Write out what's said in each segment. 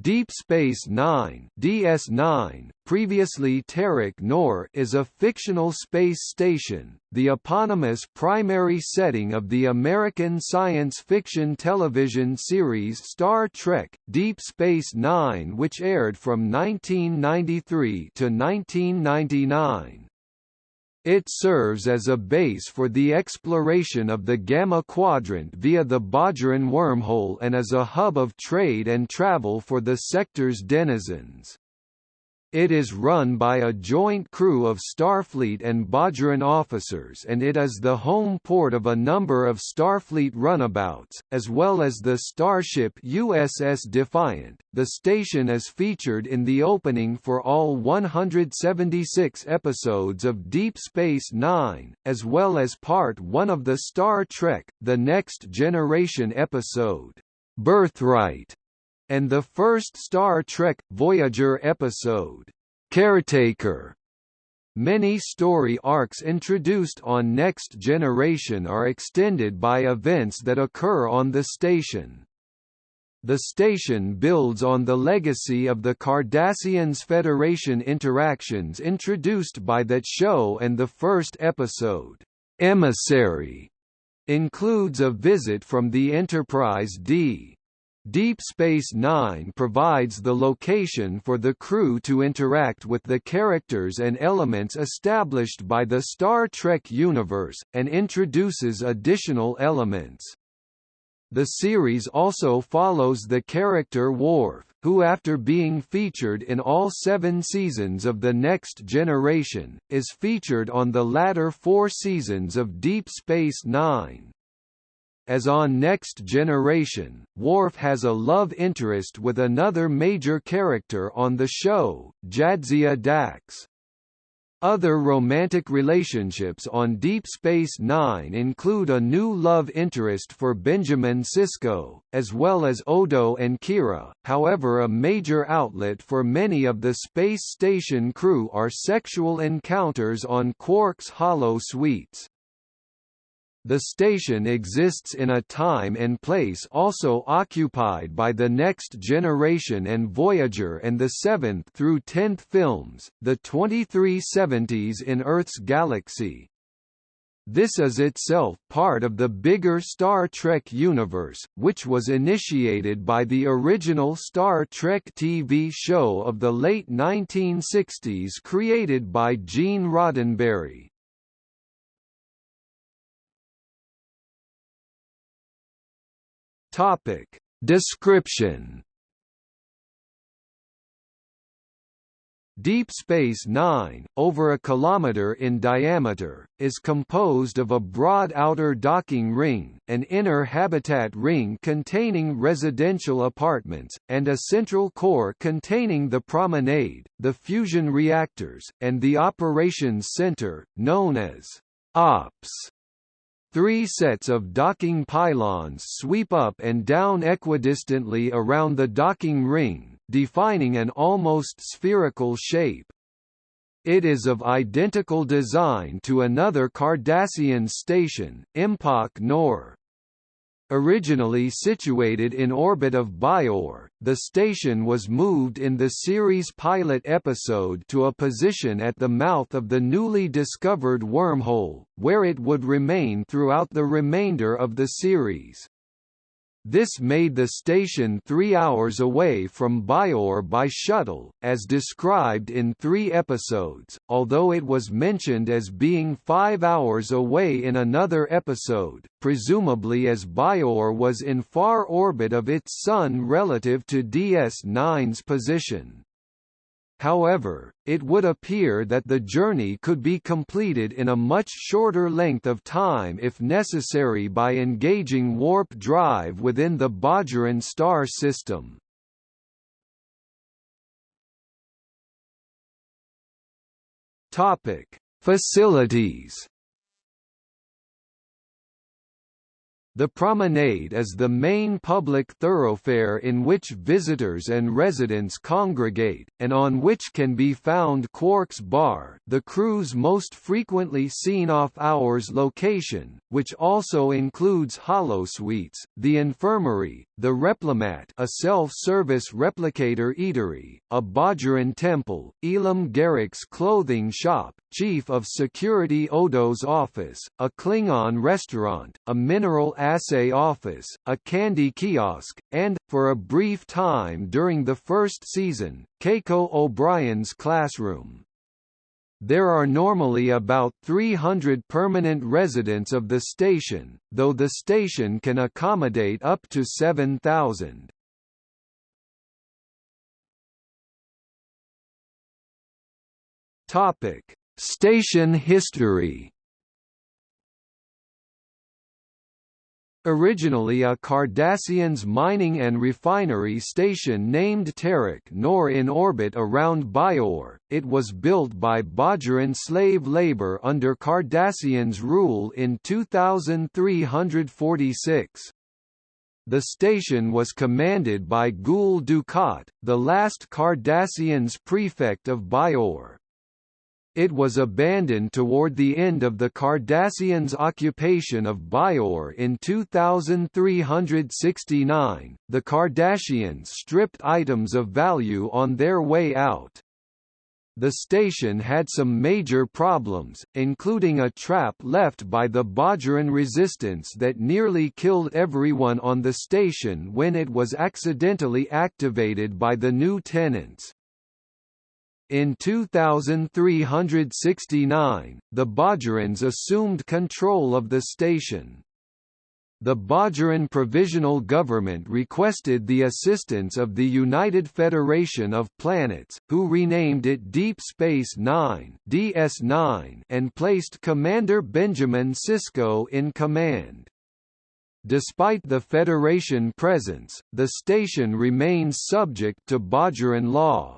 Deep Space Nine (DS9), previously Terok Nor, is a fictional space station, the eponymous primary setting of the American science fiction television series Star Trek: Deep Space Nine, which aired from 1993 to 1999. It serves as a base for the exploration of the Gamma Quadrant via the Bajoran wormhole and as a hub of trade and travel for the sector's denizens. It is run by a joint crew of Starfleet and Bajoran officers and it is the home port of a number of Starfleet runabouts, as well as the starship USS Defiant. The station is featured in the opening for all 176 episodes of Deep Space Nine, as well as Part 1 of the Star Trek The Next Generation episode, Birthright and the first Star Trek Voyager episode, Caretaker. Many story arcs introduced on Next Generation are extended by events that occur on the station. The station builds on the legacy of the Cardassians Federation interactions introduced by that show and the first episode, Emissary, includes a visit from the Enterprise D. Deep Space Nine provides the location for the crew to interact with the characters and elements established by the Star Trek universe, and introduces additional elements. The series also follows the character Worf, who after being featured in all seven seasons of The Next Generation, is featured on the latter four seasons of Deep Space Nine. As on Next Generation, Worf has a love interest with another major character on the show, Jadzia Dax. Other romantic relationships on Deep Space Nine include a new love interest for Benjamin Sisko, as well as Odo and Kira, however a major outlet for many of the space station crew are sexual encounters on Quark's holosuites. The station exists in a time and place also occupied by the Next Generation and Voyager and the 7th through 10th films, the 2370s in Earth's galaxy. This is itself part of the bigger Star Trek universe, which was initiated by the original Star Trek TV show of the late 1960s created by Gene Roddenberry. Topic. Description Deep Space Nine, over a kilometer in diameter, is composed of a broad outer docking ring, an inner habitat ring containing residential apartments, and a central core containing the promenade, the fusion reactors, and the operations center, known as OPS. Three sets of docking pylons sweep up and down equidistantly around the docking ring, defining an almost spherical shape. It is of identical design to another Cardassian station, Empok Nor. Originally situated in orbit of Bajor, the station was moved in the series pilot episode to a position at the mouth of the newly discovered wormhole, where it would remain throughout the remainder of the series. This made the station three hours away from Bajor by shuttle, as described in three episodes, although it was mentioned as being five hours away in another episode, presumably as Bajor was in far orbit of its Sun relative to DS9's position. However, it would appear that the journey could be completed in a much shorter length of time if necessary by engaging warp drive within the Bajoran star system. Topic: Facilities The promenade is the main public thoroughfare in which visitors and residents congregate, and on which can be found Quark's Bar the crew's most frequently seen off-hours location, which also includes holosuites, the infirmary, the Replimat a self-service replicator eatery, a Bajoran temple, Elim Garak's clothing shop, Chief of Security Odo's office, a Klingon restaurant, a mineral assay office, a candy kiosk, and, for a brief time during the first season, Keiko O'Brien's classroom. There are normally about 300 permanent residents of the station, though the station can accommodate up to 7,000. Topic: Station history Originally a Cardassians mining and refinery station named Terok Nor in orbit around Bajor, it was built by Bajoran slave labor under Cardassians rule in 2346. The station was commanded by Gul Dukat, the last Cardassians prefect of Bajor. It was abandoned toward the end of the Cardassians' occupation of Bajor in 2369. The Cardassians stripped items of value on their way out. The station had some major problems, including a trap left by the Bajoran resistance that nearly killed everyone on the station when it was accidentally activated by the new tenants. In 2369, the Bajorans assumed control of the station. The Bajoran Provisional Government requested the assistance of the United Federation of Planets, who renamed it Deep Space Nine (DS9) and placed Commander Benjamin Sisko in command. Despite the Federation presence, the station remains subject to Bajoran law.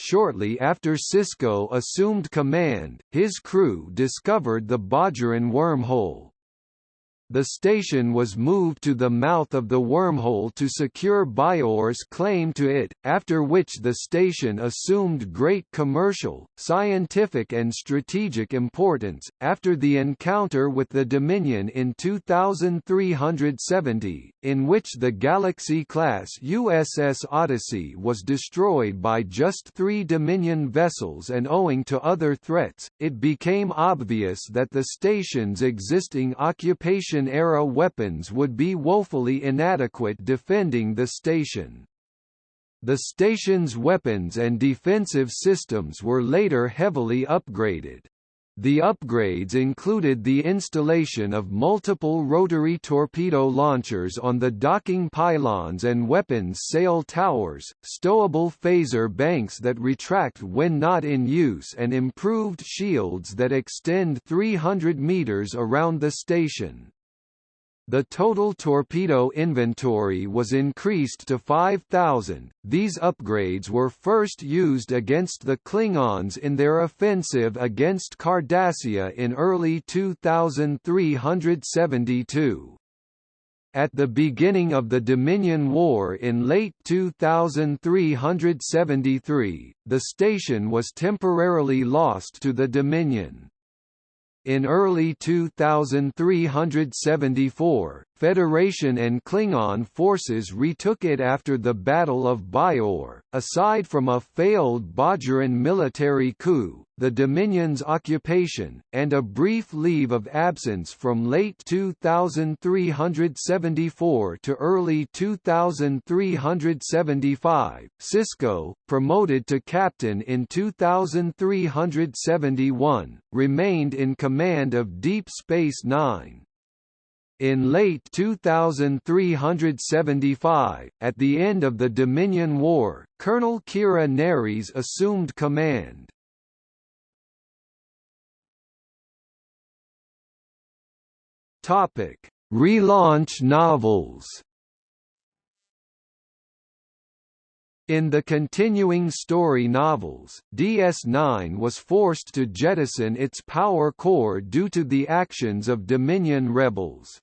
Shortly after Sisko assumed command, his crew discovered the Bajoran wormhole. The station was moved to the mouth of the wormhole to secure Bajor's claim to it, after which the station assumed great commercial, scientific and strategic importance. After the encounter with the Dominion in 2370, in which the Galaxy-class USS Odyssey was destroyed by just three Dominion vessels and owing to other threats, it became obvious that the station's existing occupation era weapons would be woefully inadequate defending the station. The station's weapons and defensive systems were later heavily upgraded. The upgrades included the installation of multiple rotary torpedo launchers on the docking pylons and weapons sail towers, stowable phaser banks that retract when not in use and improved shields that extend 300 meters around the station. The total torpedo inventory was increased to 5,000. These upgrades were first used against the Klingons in their offensive against Cardassia in early 2372. At the beginning of the Dominion War in late 2373, the station was temporarily lost to the Dominion. In early 2374, Federation and Klingon forces retook it after the Battle of Bajor. Aside from a failed Bajoran military coup, the Dominion's occupation, and a brief leave of absence from late 2374 to early 2375, Sisko, promoted to captain in 2371, remained in command of Deep Space Nine. In late 2375, at the end of the Dominion War, Colonel Kira Nerys assumed command. Topic: Relaunch novels. In the continuing story novels, DS9 was forced to jettison its power core due to the actions of Dominion rebels.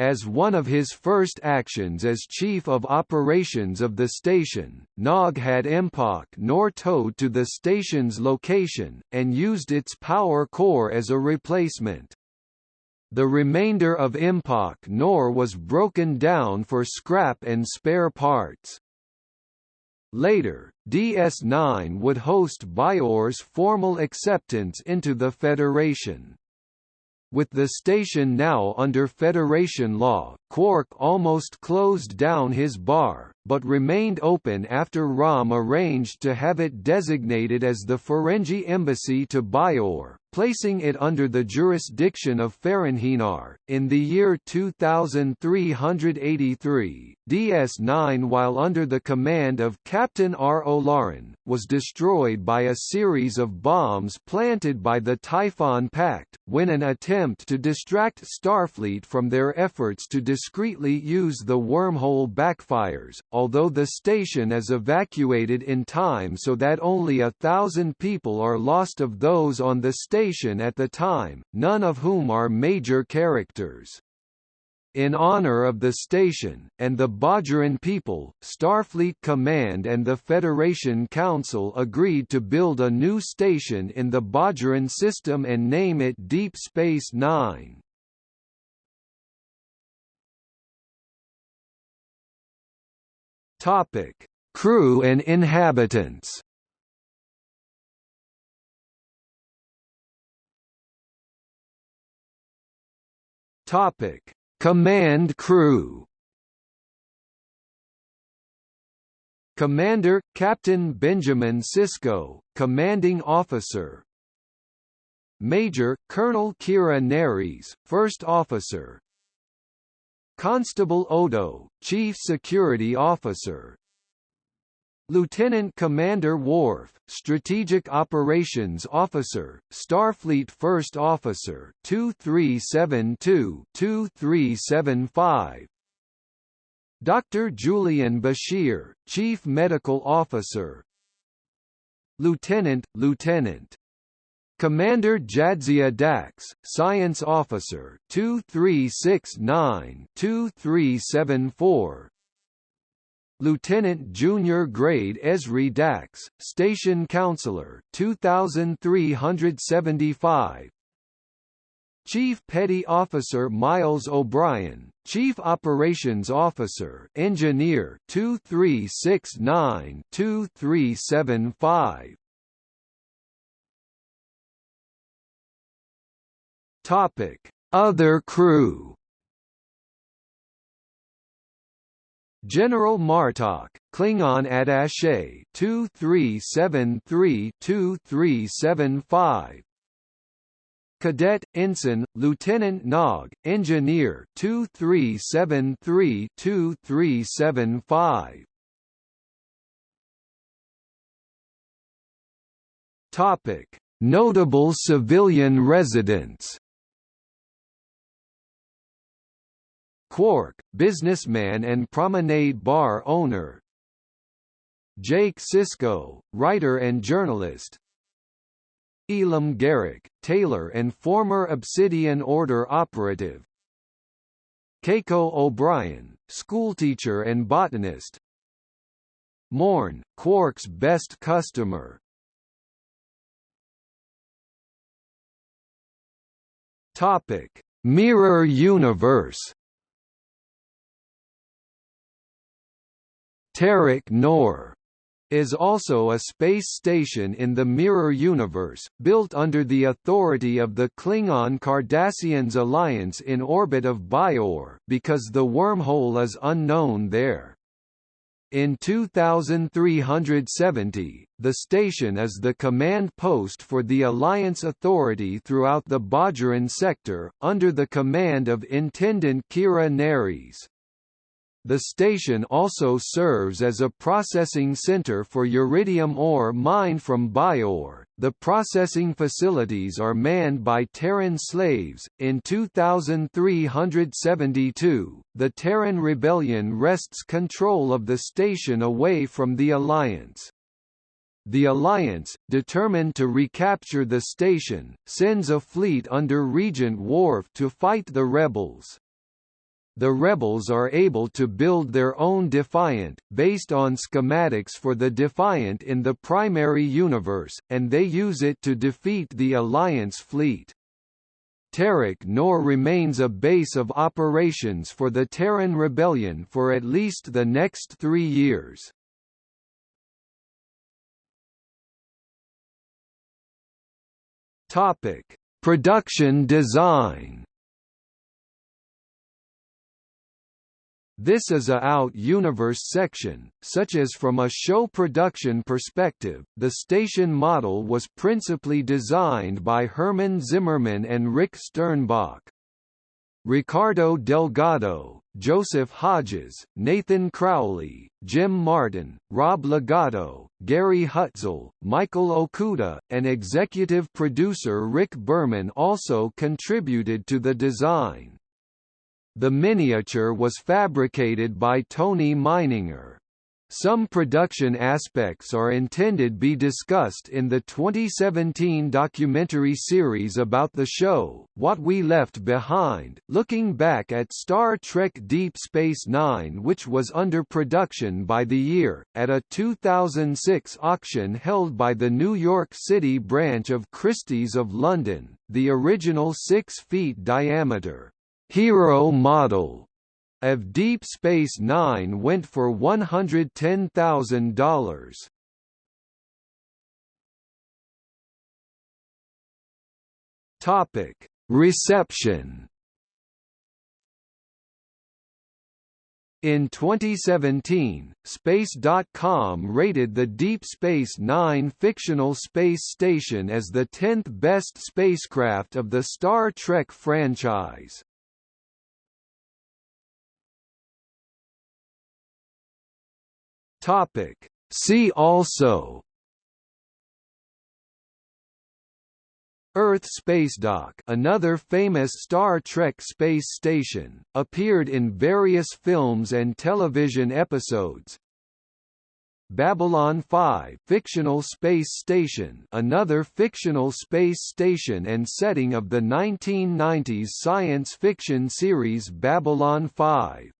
As one of his first actions as Chief of Operations of the station, Nog had Empok Nor towed to the station's location, and used its power core as a replacement. The remainder of Empok Nor was broken down for scrap and spare parts. Later, DS9 would host Bajor's formal acceptance into the Federation. With the station now under Federation law, Quark almost closed down his bar, but remained open after Rom arranged to have it designated as the Ferengi Embassy to Bajor, placing it under the jurisdiction of Ferenginar. In the year 2383, DS9 while under the command of Captain Ro Laren, was destroyed by a series of bombs planted by the Typhon Pact, when an attempt to distract Starfleet from their efforts to discreetly use the wormhole backfires, although the station is evacuated in time so that only a thousand people are lost of those on the station at the time, none of whom are major characters. In honor of the station, and the Bajoran people, Starfleet Command and the Federation Council agreed to build a new station in the Bajoran system and name it Deep Space Nine. Topic: Crew and inhabitants. Topic: Command crew Commander – Captain Benjamin Sisko, Commanding Officer. Major – Colonel Kira Nerys, First Officer. Constable Odo, Chief Security Officer Lieutenant Commander Worf, Strategic Operations Officer, Starfleet First Officer 2372-2375 Dr. Julian Bashir, Chief Medical Officer. Lieutenant, Lieutenant. Commander Jadzia Dax, Science Officer 2369-2374 Lieutenant Junior Grade Ezri Dax, Station Counselor 2375 Chief Petty Officer Miles O'Brien, Chief Operations Officer Engineer 2369-2375 Topic: Other crew General Martok, Klingon attaché 2373-2375 Cadet Ensign, Lieutenant Nog, Engineer 2373-2375 Topic: Notable civilian residents Quark, businessman and promenade bar owner. Jake Sisko, writer and journalist. Elim Garak, tailor and former Obsidian Order operative. Keiko O'Brien, schoolteacher and botanist. Morn, Quark's best customer. Topic: Mirror Universe Terok Nor is also a space station in the Mirror Universe, built under the authority of the Klingon Cardassians Alliance in orbit of Bajor because the wormhole is unknown there. In 2370, the station is the command post for the Alliance Authority throughout the Bajoran sector, under the command of Intendant Kira Nerys. The station also serves as a processing center for uridium ore mined from Bajor. The processing facilities are manned by Terran slaves. In 2372, the Terran rebellion wrests control of the station away from the Alliance. The Alliance, determined to recapture the station, sends a fleet under Regent Worf to fight the rebels. The rebels are able to build their own Defiant, based on schematics for the Defiant in the primary universe, and they use it to defeat the Alliance fleet. Terok Nor remains a base of operations for the Terran Rebellion for at least the next three years. Topic: Production design. This is a out-universe section, such as from a show production perspective, the station model was principally designed by Herman Zimmerman and Rick Sternbach. Ricardo Delgado, Joseph Hodges, Nathan Crowley, Jim Martin, Rob Legato, Gary Hutzel, Michael Okuda, and executive producer Rick Berman also contributed to the design. The miniature was fabricated by Tony Meininger. Some production aspects are intended be discussed in the 2017 documentary series about the show, What We Left Behind, looking back at Star Trek Deep Space Nine which was under production by the year, at a 2006 auction held by the New York City branch of Christie's of London, the original 6 feet diameter, Hero model of Deep Space Nine went for $110,000. Topic: Reception. In 2017, Space.com rated the Deep Space Nine fictional space station as the 10th best spacecraft of the Star Trek franchise. Topic. See also. Earth Spacedock another famous Star Trek space station, appeared in various films and television episodes. Babylon 5 fictional space station another fictional space station and setting of the 1990s science fiction series Babylon 5